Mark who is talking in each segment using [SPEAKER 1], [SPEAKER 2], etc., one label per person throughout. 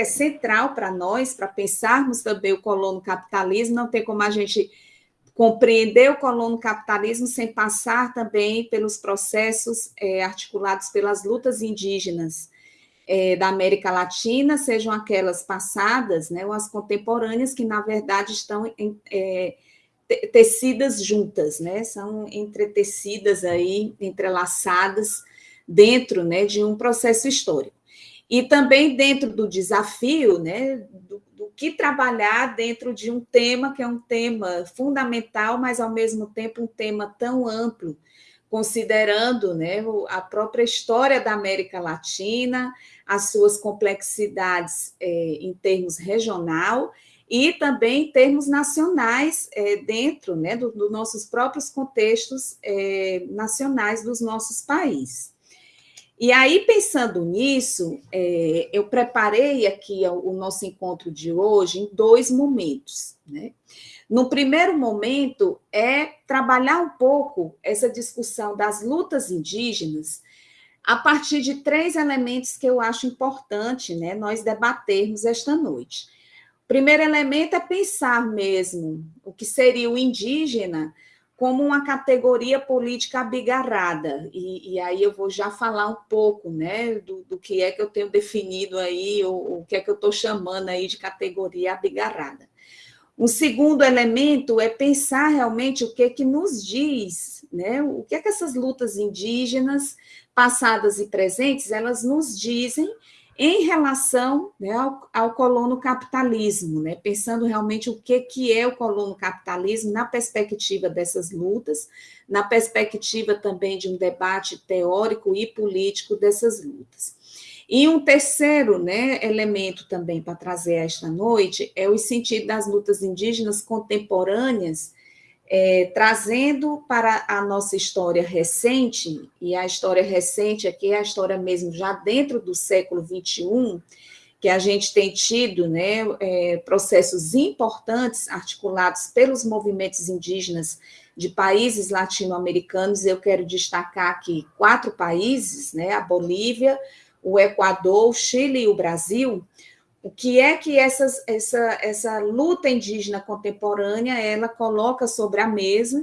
[SPEAKER 1] é central para nós, para pensarmos também o colono capitalismo, não tem como a gente compreender o colono capitalismo sem passar também pelos processos é, articulados pelas lutas indígenas é, da América Latina, sejam aquelas passadas, né, ou as contemporâneas, que na verdade estão em, é, tecidas juntas, né, são entretecidas aí, entrelaçadas dentro, né, de um processo histórico. E também dentro do desafio, né, do, do, que trabalhar dentro de um tema que é um tema fundamental, mas ao mesmo tempo um tema tão amplo, considerando né, a própria história da América Latina, as suas complexidades é, em termos regional e também em termos nacionais, é, dentro né, dos do nossos próprios contextos é, nacionais dos nossos países. E aí, pensando nisso, é, eu preparei aqui o, nosso encontro de hoje em dois momentos. Né? No primeiro momento, é trabalhar um pouco essa discussão das lutas indígenas a partir de três elementos que eu acho importante né, nós debatermos esta noite. O primeiro elemento é pensar mesmo o que seria o indígena como uma categoria política abigarrada. E, e, aí eu vou já falar um pouco né, do, do que é que eu tenho definido aí, o que é que eu estou chamando aí de categoria abigarrada. Um segundo elemento é pensar realmente o que é que nos diz, né, o que é que essas lutas indígenas, passadas e presentes, elas nos dizem em relação né, ao, ao colono capitalismo, né, pensando realmente o que, que é o colono capitalismo na perspectiva dessas lutas, na perspectiva também de um debate teórico e político dessas lutas. E um terceiro né, elemento também para trazer esta noite é o sentido das lutas indígenas contemporâneas é, trazendo para a nossa história recente, e a história recente aqui é a história mesmo já dentro do século XXI, que a gente tem tido né, é, processos importantes articulados pelos movimentos indígenas de países latino-americanos, eu quero destacar aqui quatro países, né, a Bolívia, o Equador, o Chile e o Brasil, o que é que essas, essa, essa luta indígena contemporânea ela coloca sobre a mesa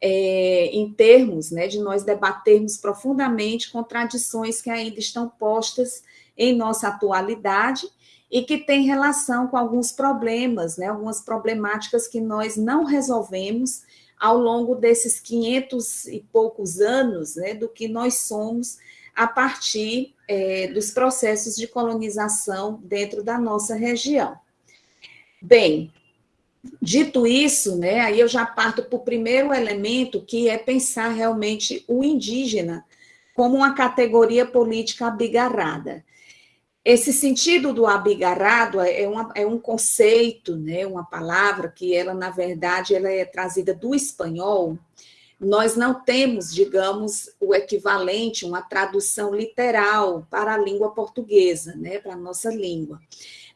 [SPEAKER 1] é, em termos né, de nós debatermos profundamente contradições que ainda estão postas em nossa atualidade e que tem relação com alguns problemas, né, algumas problemáticas que nós não resolvemos ao longo desses 500 e poucos anos né, do que nós somos a partir é, dos processos de colonização dentro da nossa região. Bem, dito isso, né, aí eu já parto para o primeiro elemento, que é pensar realmente o indígena como uma categoria política abigarrada. Esse sentido do abigarrado é, uma, é um conceito, né, uma palavra que ela, na verdade, ela é trazida do espanhol, nós não temos, digamos, o equivalente, uma tradução literal para a língua portuguesa, né, para a nossa língua.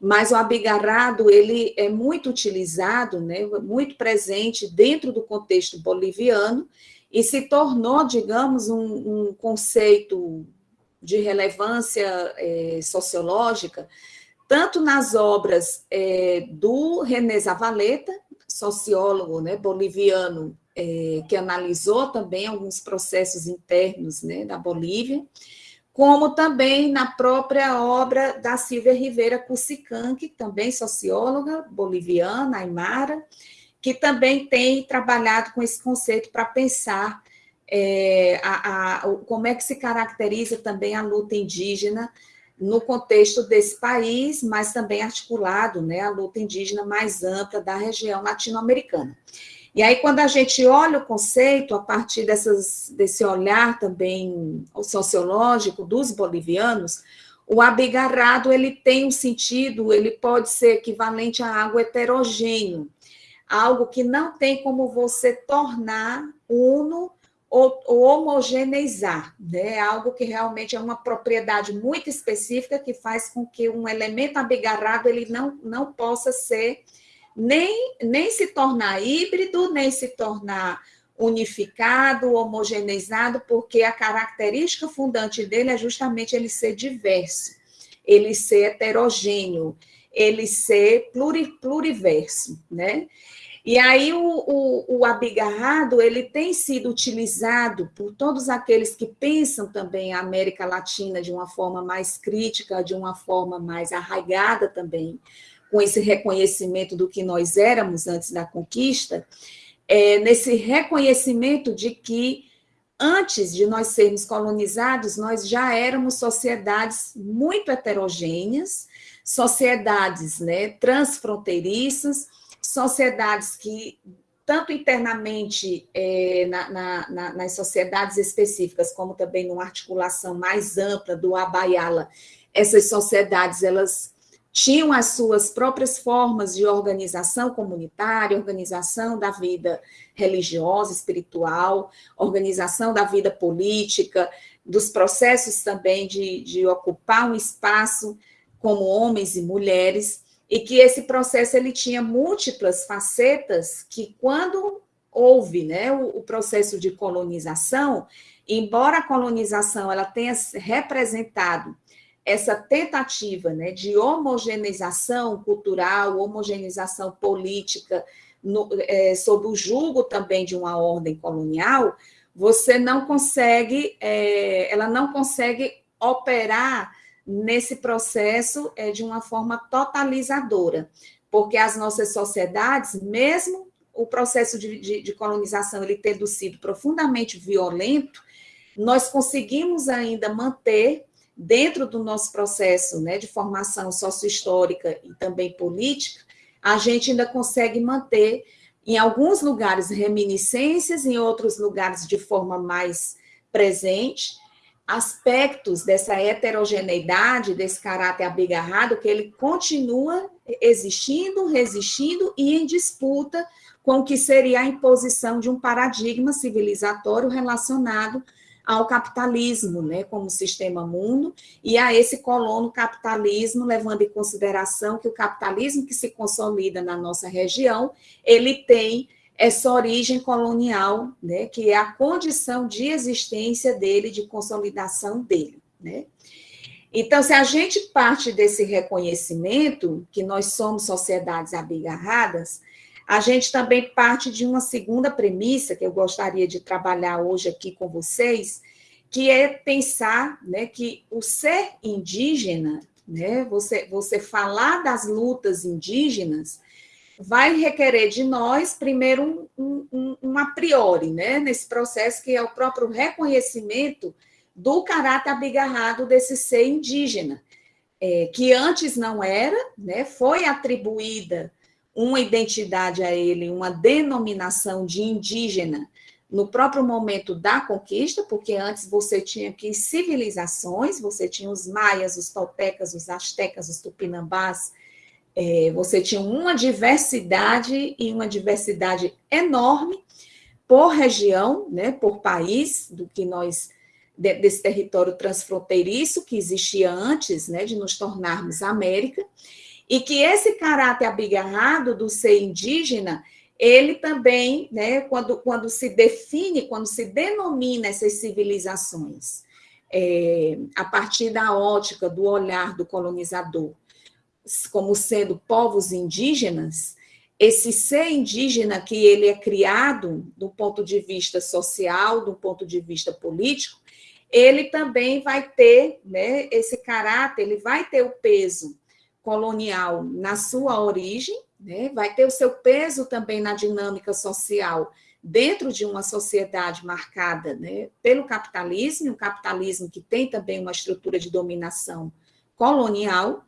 [SPEAKER 1] Mas o abigarrado, ele é muito utilizado, né, muito presente dentro do contexto boliviano e se tornou, digamos, um, um conceito de relevância é, sociológica, tanto nas obras é, do René Zavaleta, sociólogo né, boliviano é, que analisou também alguns processos internos né, da Bolívia, como também na própria obra da Silvia Rivera Cusican, que também socióloga boliviana, aimara, que também tem trabalhado com esse conceito para pensar é, a, a, como é que se caracteriza também a luta indígena no contexto desse país, mas também articulado né, a luta indígena mais ampla da região latino-americana. E aí, quando a gente olha o conceito, a partir dessas, desse olhar também sociológico dos bolivianos, o abigarrado ele tem um sentido, ele pode ser equivalente a algo heterogêneo, algo que não tem como você tornar uno homogeneizar, né? algo que realmente é uma propriedade muito específica que faz com que um elemento abigarrado ele não, não possa ser nem, nem se tornar híbrido, nem se tornar unificado, homogeneizado, porque a característica fundante dele é justamente ele ser diverso. ele ser heterogêneo, ele ser pluri, pluriverso, né? E aí o, o, o, abigarrado ele tem sido utilizado por todos aqueles que pensam também a América Latina de uma forma mais crítica, de uma forma mais arraigada também, com esse reconhecimento do que nós éramos antes da conquista, é, nesse reconhecimento de que antes de nós sermos colonizados, nós já éramos sociedades muito heterogêneas, sociedades né, transfronteiriças, sociedades que, tanto internamente é, na, na, na, nas sociedades específicas, como também numa articulação mais ampla do Abaiala, essas sociedades, elas tinham as suas próprias formas de organização comunitária, organização da vida religiosa, espiritual, organização da vida política, dos processos também de, de ocupar um espaço como homens e mulheres, e que esse processo ele tinha múltiplas facetas que quando houve né, o, o processo de colonização, embora a colonização ela tenha representado essa tentativa né, de homogeneização cultural, homogeneização política, no, é, sob o julgo também de uma ordem colonial, você não consegue, é, ela não consegue operar nesse processo é, de uma forma totalizadora, porque as nossas sociedades, mesmo o processo de, de, de colonização ele tendo sido profundamente violento, nós conseguimos ainda manter dentro do nosso processo né, de formação sociohistórica e também política, a gente ainda consegue manter, em alguns lugares, reminiscências, em outros lugares, de forma mais presente, aspectos dessa heterogeneidade, desse caráter abigarrado, que ele continua existindo, resistindo e em disputa com o que seria a imposição de um paradigma civilizatório relacionado ao capitalismo, né, como sistema mundo, e a esse colono capitalismo, levando em consideração que o capitalismo que se consolida na nossa região, ele tem essa origem colonial, né, que é a condição de existência dele, de consolidação dele, né? Então, se a gente parte desse reconhecimento que nós somos sociedades abigarradas, a gente também parte de uma segunda premissa que eu gostaria de trabalhar hoje aqui com vocês, que é pensar né, que o ser indígena, né, você, você falar das lutas indígenas, vai requerer de nós, primeiro, um, um, um a priori, né, nesse processo que é o próprio reconhecimento do caráter abigarrado desse ser indígena, é, que antes não era, né, foi atribuída uma identidade a ele, uma denominação de indígena no próprio momento da conquista, porque antes você tinha que civilizações, você tinha os maias, os toltecas, os astecas, os tupinambás, é, você tinha uma diversidade e uma diversidade enorme por região, né, por país, do que nós desse território transfronteiriço que existia antes, né, de nos tornarmos América, e que esse caráter abigarrado do ser indígena, ele também, né, quando, quando se define, quando se denomina essas civilizações, é, a partir da ótica, do olhar do colonizador, como sendo povos indígenas, esse ser indígena que ele é criado do ponto de vista social, do ponto de vista político, ele também vai ter né, esse caráter, ele vai ter o peso colonial na sua origem, né, vai ter o seu peso também na dinâmica social dentro de uma sociedade marcada né, pelo capitalismo, um capitalismo que tem também uma estrutura de dominação colonial,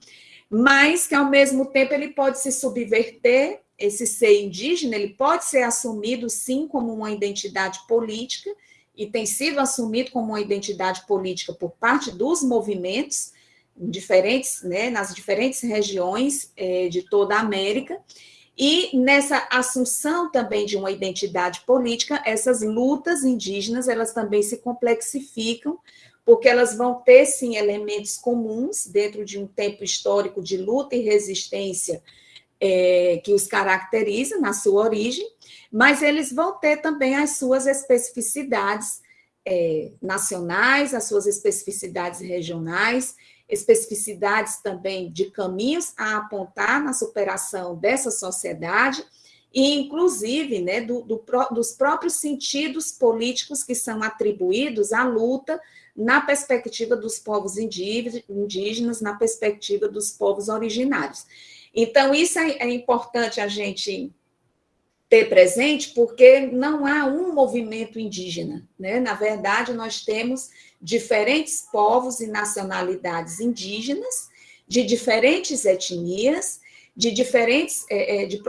[SPEAKER 1] mas que ao mesmo tempo ele pode se subverter, esse ser indígena, ele pode ser assumido sim como uma identidade política, e tem sido assumido como uma identidade política por parte dos movimentos diferentes, né, nas diferentes regiões é, de toda a América, e nessa assunção também de uma identidade política, essas lutas indígenas, elas também se complexificam, porque elas vão ter, sim, elementos comuns dentro de um tempo histórico de luta e resistência é, que os caracteriza na sua origem, mas eles vão ter também as suas especificidades é, nacionais, as suas especificidades regionais, especificidades também de caminhos a apontar na superação dessa sociedade, e inclusive né, do, do, dos próprios sentidos políticos que são atribuídos à luta na perspectiva dos povos indígenas, na perspectiva dos povos originários. Então, isso é, é importante a gente ter presente, porque não há um movimento indígena. Né? Na verdade, nós temos diferentes povos e nacionalidades indígenas, de diferentes etnias, de diferentes é, de